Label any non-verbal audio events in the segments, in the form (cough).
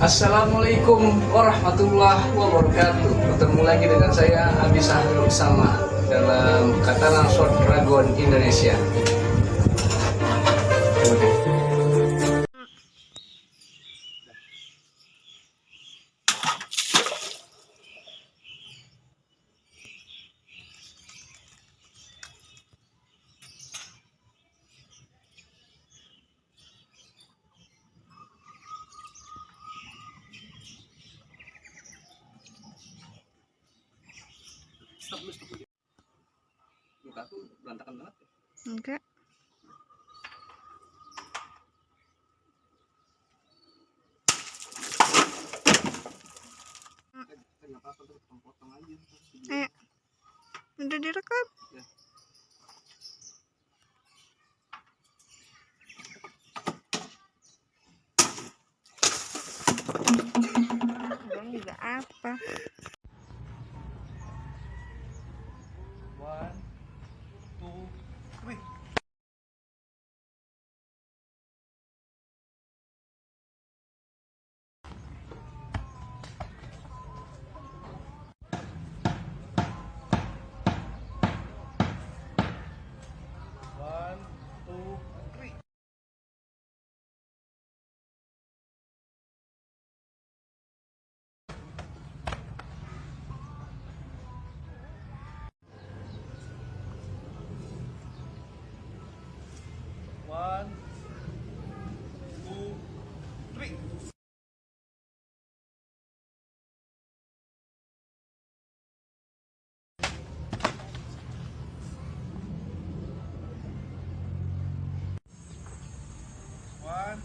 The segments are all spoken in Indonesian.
Assalamualaikum warahmatullahi wabarakatuh. Ketemu lagi dengan saya Abi Sahrul Sama Dalam Katalan Short Dragon Indonesia One,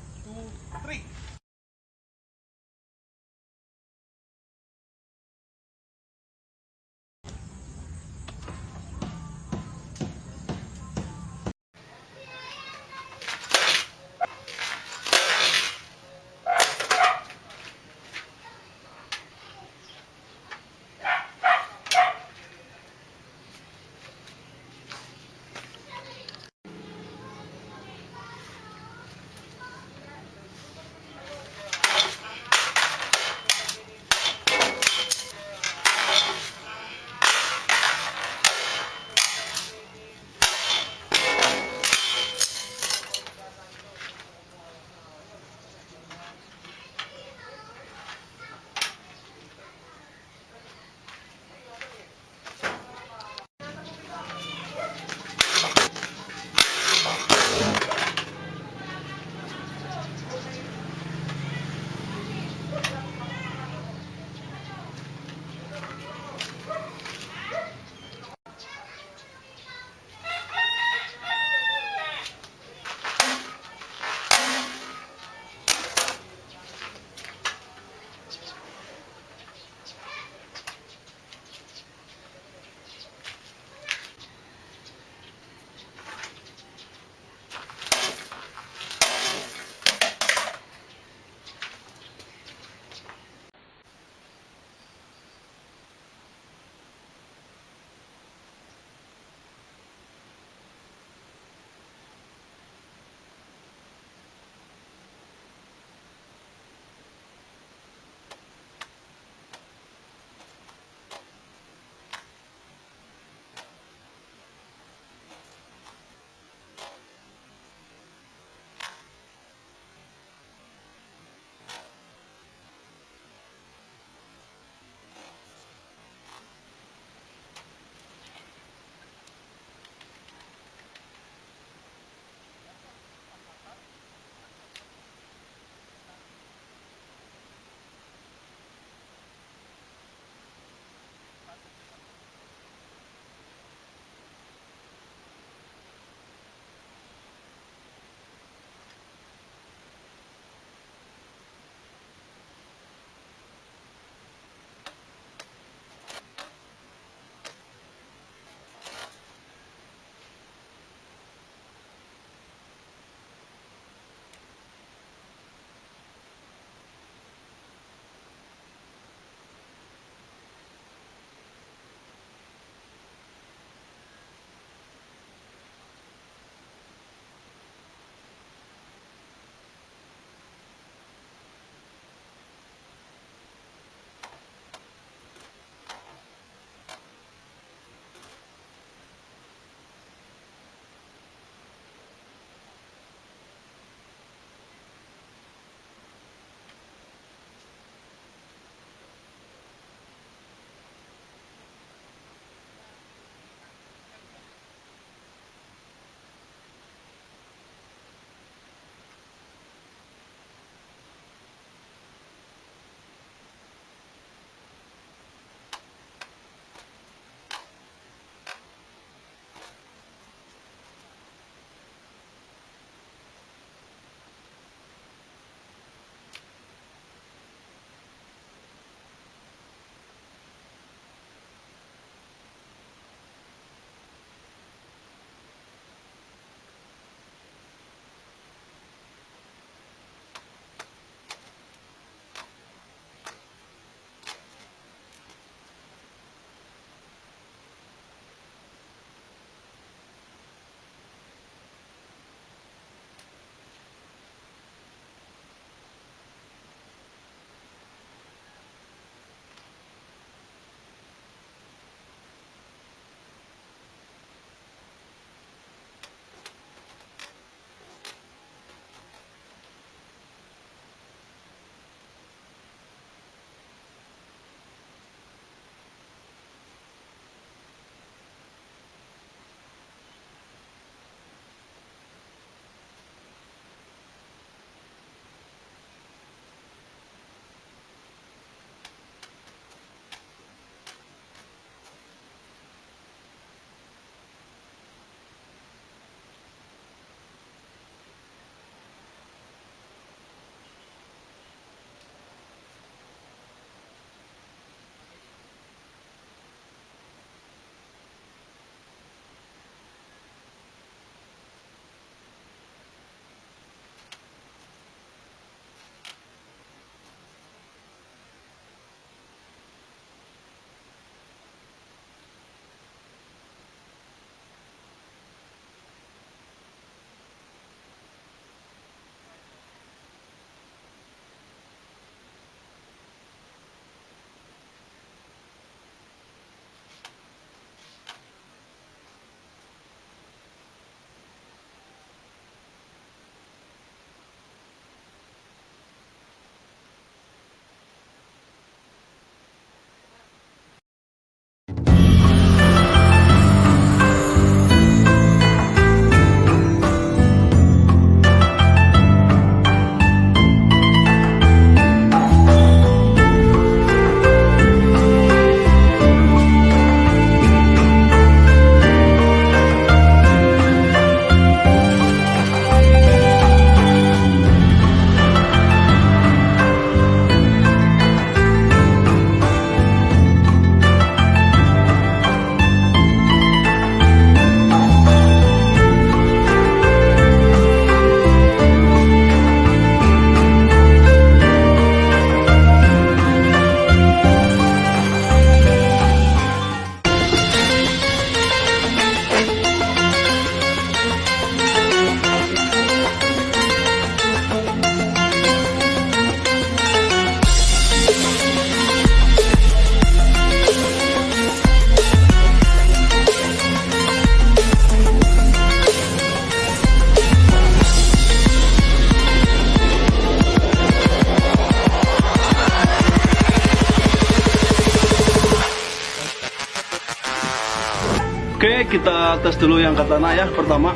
kita tes dulu yang katana ya pertama.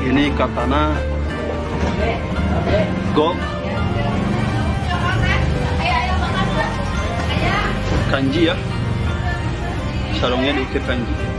Ini katana gold kanji ya. Sarungnya diukir kanji.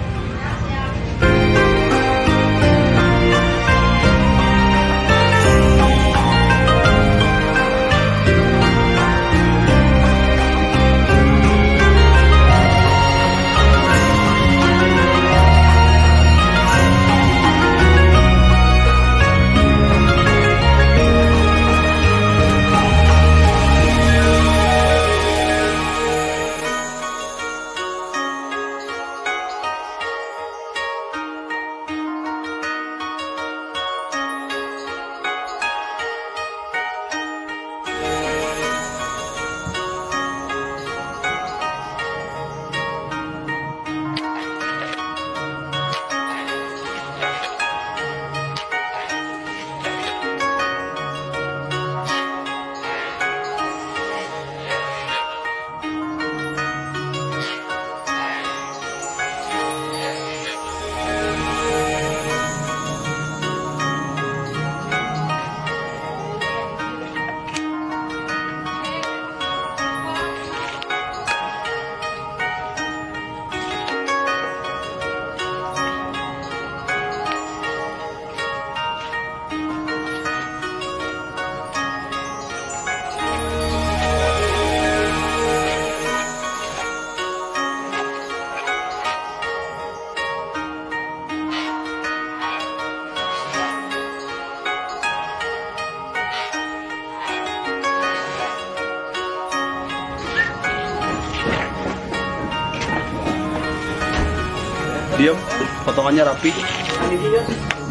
Potongannya rapi.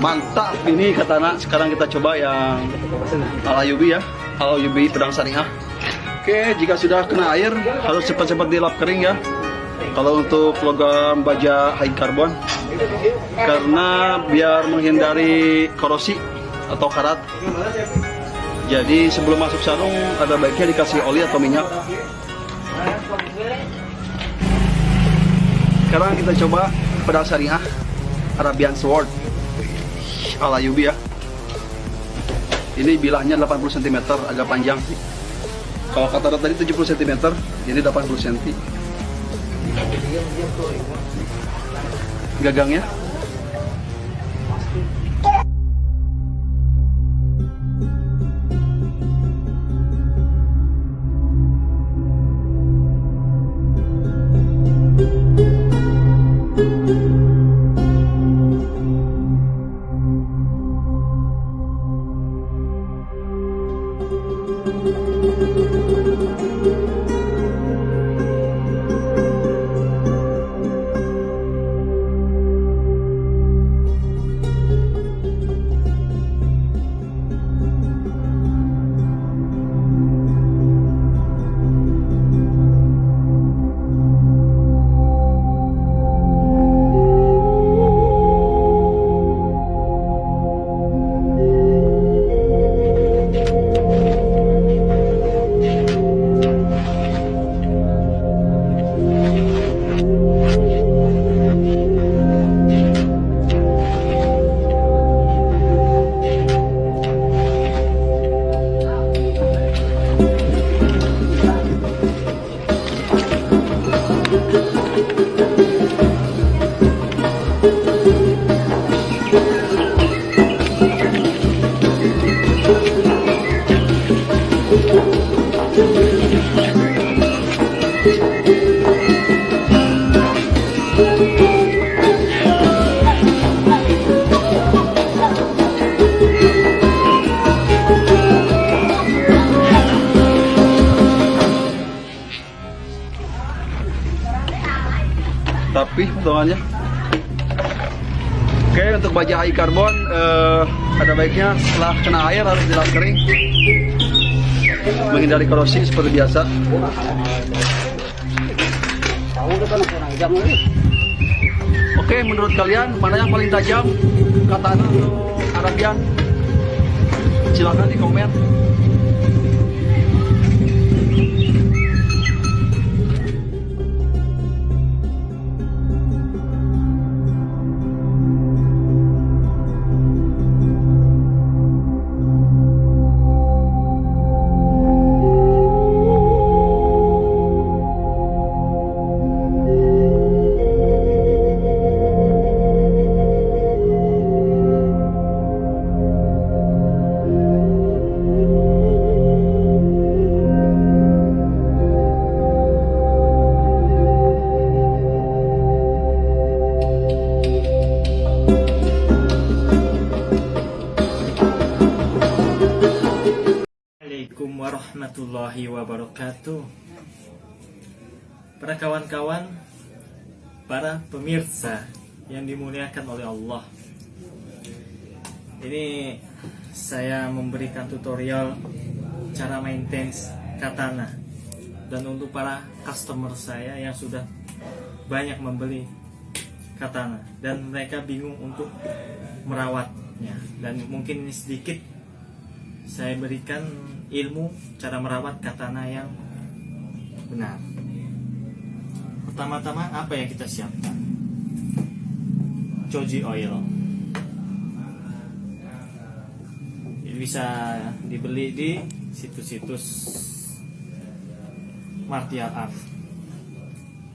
Mantap ini katana. Sekarang kita coba yang ala Yubi ya. Ala Yubi pedang syariah. Oke, jika sudah kena air harus cepat-cepat dilap kering ya. Kalau untuk logam baja high carbon karena biar menghindari korosi atau karat. Jadi sebelum masuk sarung ada baiknya dikasih oli atau minyak. Sekarang kita coba pedang syariah Arabian Sword ala Yubi ya. Ini bilahnya 80 cm, agak panjang. Kalau kata tadi 70 cm, ini 80 cm. Gagangnya Oke untuk baja high carbon eh, ada baiknya setelah kena air harus dilap kering menghindari korosi seperti biasa. Oke menurut kalian mana yang paling tajam katana atau Arabian? Silahkan di komen. Pemirsa Yang dimuliakan oleh Allah Ini Saya memberikan tutorial Cara maintain katana Dan untuk para customer saya Yang sudah banyak membeli katana Dan mereka bingung untuk merawatnya Dan mungkin ini sedikit saya berikan ilmu cara merawat katana yang benar. Pertama-tama apa yang kita siapkan? Choji oil. Ini bisa dibeli di situs-situs martial art.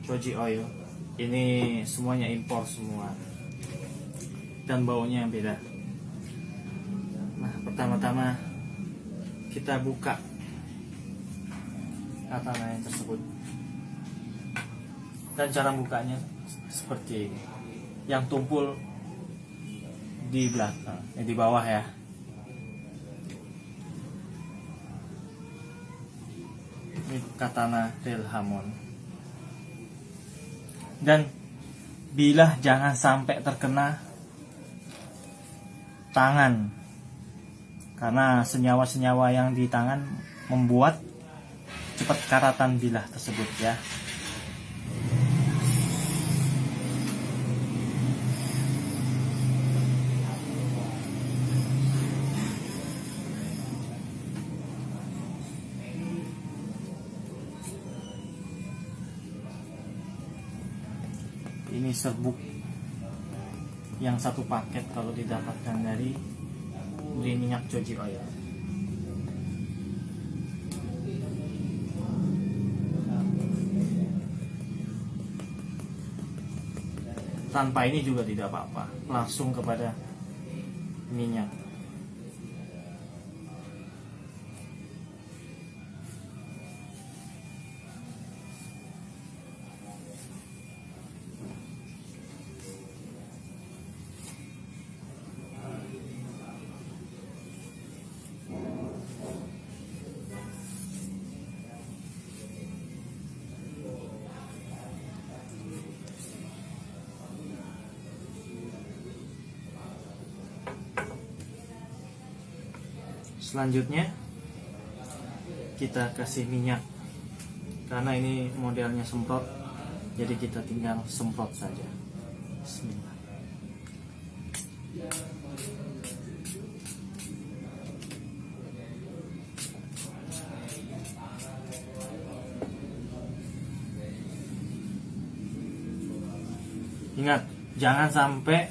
Choji oil. Ini semuanya impor semua. Dan baunya beda. Nah, pertama-tama kita buka katana yang tersebut dan cara bukanya seperti ini yang tumpul di belakang eh, di bawah ya. Ini katana Delhamon dan bila jangan sampai terkena tangan karena senyawa-senyawa yang di tangan membuat cepat karatan bilah tersebut ya serbuk yang satu paket kalau didapatkan dari beli minyak cuci oil. Tanpa ini juga tidak apa-apa. Langsung kepada minyak selanjutnya kita kasih minyak. Karena ini modelnya semprot jadi kita tinggal semprot saja. Bismillah. Ingat, jangan sampai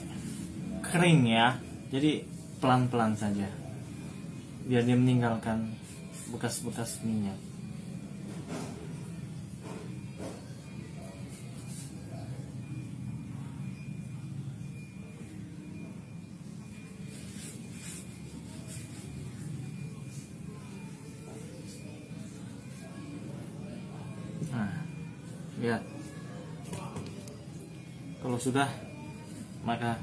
kering ya. Jadi pelan-pelan saja biar dia meninggalkan bekas-bekas minyak. Nah, lihat. Kalau sudah, maka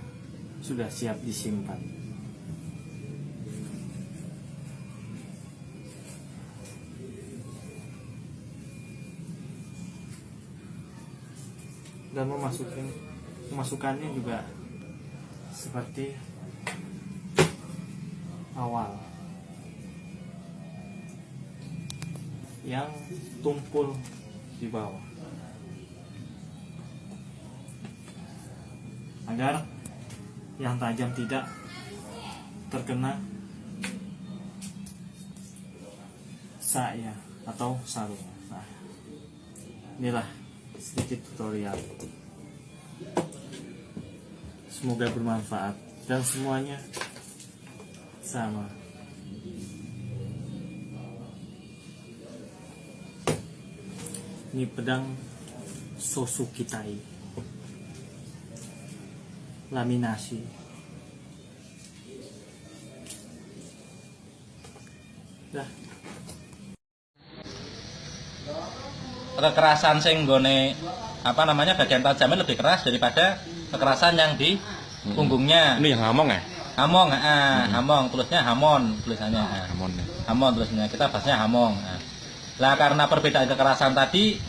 sudah siap disimpan. Dan memasukkan memasukkannya juga seperti awal yang tumpul di bawah agar yang tajam tidak terkena saya atau sarung. Nah, inilah sedikit tutorial. Semoga bermanfaat dan semuanya sama. Ini pedang Sosukitai laminasi. Dah. Kekerasan sing gone apa namanya bagian tajamnya lebih keras daripada kekerasan yang di punggungnya. Ini yang ngomong ya? hamong ah hamong tulisnya hamon tulisannya ah. Hamon ya. hamon tulisnya kita bahasnya hamong nah. lah karena perbedaan kekerasan tadi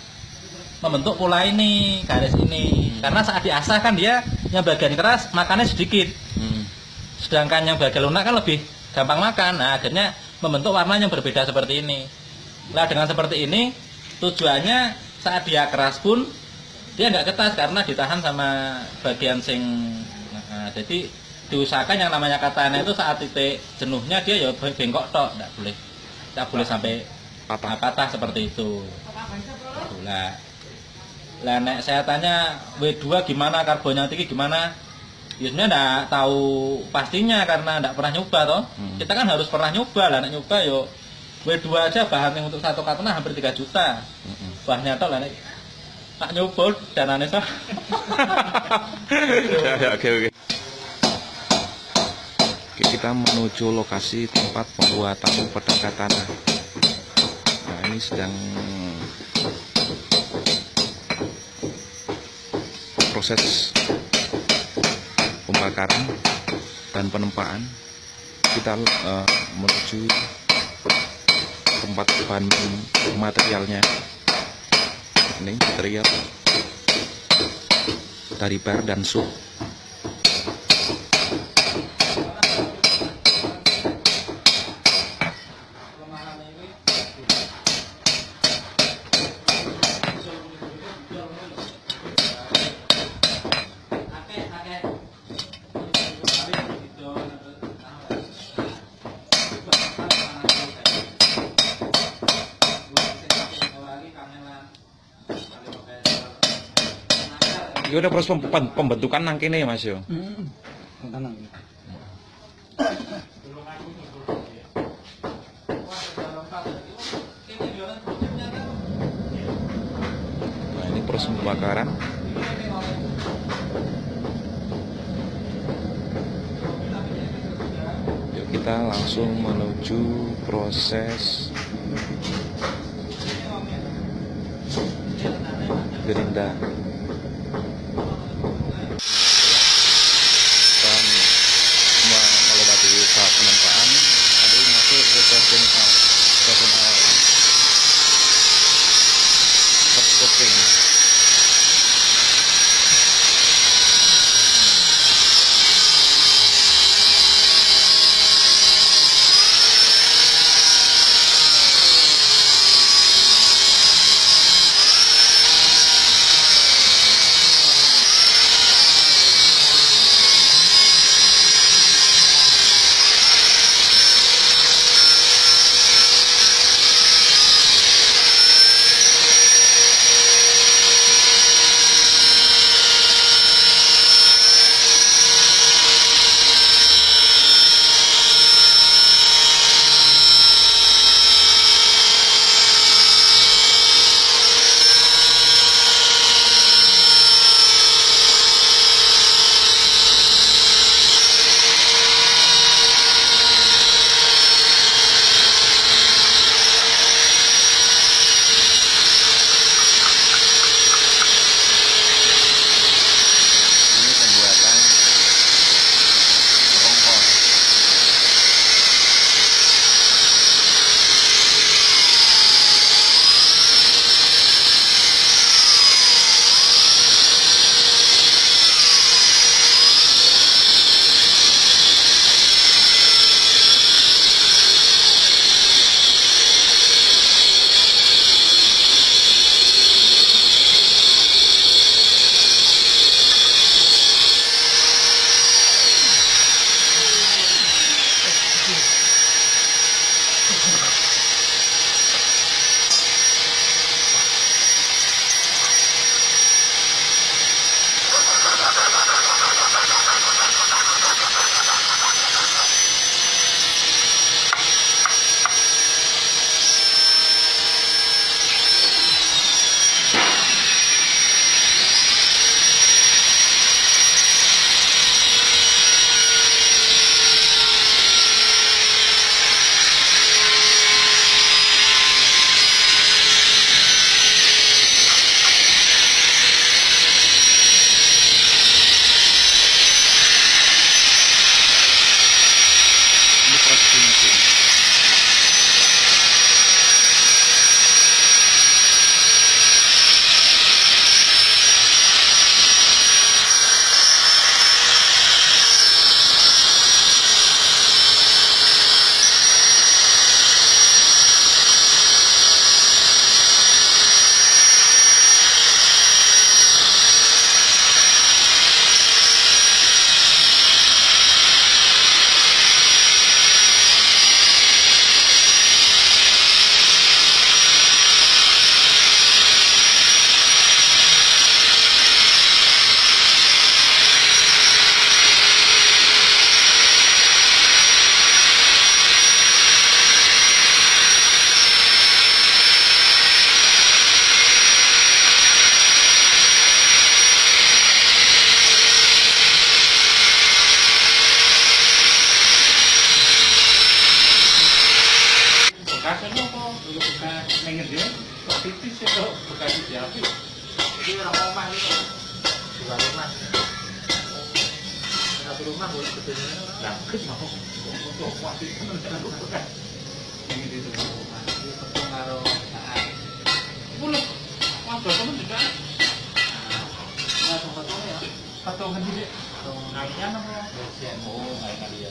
membentuk pola ini garis ini karena saat diasah kan dia yang bagian keras makannya sedikit Hmm. sedangkan yang bagian lunak kan lebih gampang makan nah akhirnya membentuk warna yang berbeda seperti ini lah dengan seperti ini tujuannya saat dia keras pun dia nggak ketas karena ditahan sama bagian sing nah, jadi diusahakan yang namanya katana itu saat titik jenuhnya dia ya bengkok tok nggak boleh nggak boleh sampai Patah. patah seperti itu. Gitu lah. Lah nek saya tanya W2 gimana karbonnya tinggi gimana? Ya sebenarnya enggak tahu pastinya karena enggak pernah nyoba toh. Hmm. kita kan harus pernah nyoba lah nek nyoba yo W2 aja bahan yang untuk satu katana hampir 3 juta Mm-mm. bahannya toh lah tak nyoba danane so (laughs) ya, ya, oke oke. Oke, kita menuju lokasi tempat pembuatan pedang katana. Nah, ini sedang proses pembakaran dan penempaan. Kita eh, menuju tempat bahan materialnya. Ini material dari bar dan sup. Udah proses pem- pem- pembentukan nang kene ya Mas yo. Nah, ini proses pembakaran. Yuk kita langsung menuju proses gerinda. Pengen dia positif sih kalau bukan di jadi orang rumah itu bukan rumah satu rumah boleh sebetulnya nah mau untuk waktu itu kan ini di rumah itu pengaruh boleh ngobrol temen juga nah tuh ya patungan juga naiknya namanya oh naik kali ya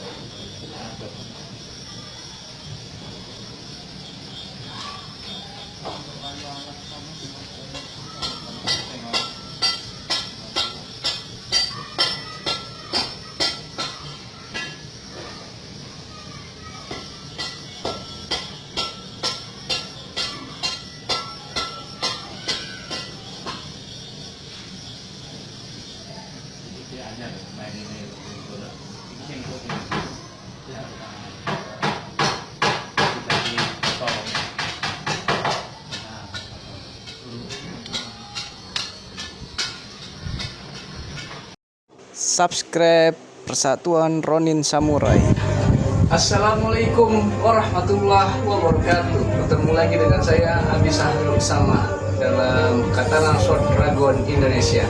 subscribe Persatuan Ronin Samurai. Assalamualaikum warahmatullahi wabarakatuh Ketemu lagi dengan saya Abi Sahrul Sama Dalam Katalan Short Dragon Indonesia